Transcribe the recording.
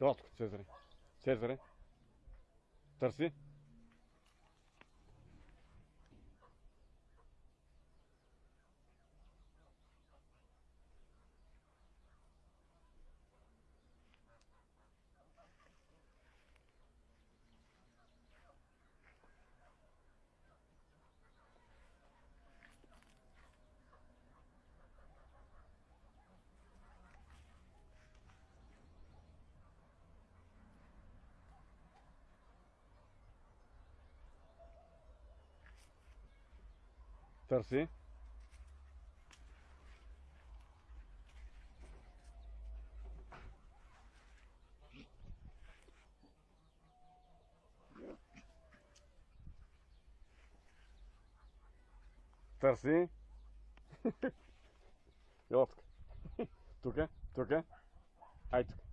Ела тук, Цезаре. Цезаре. Търси. Търси. Търси. Ела тук. Тук, тук. Ай тук.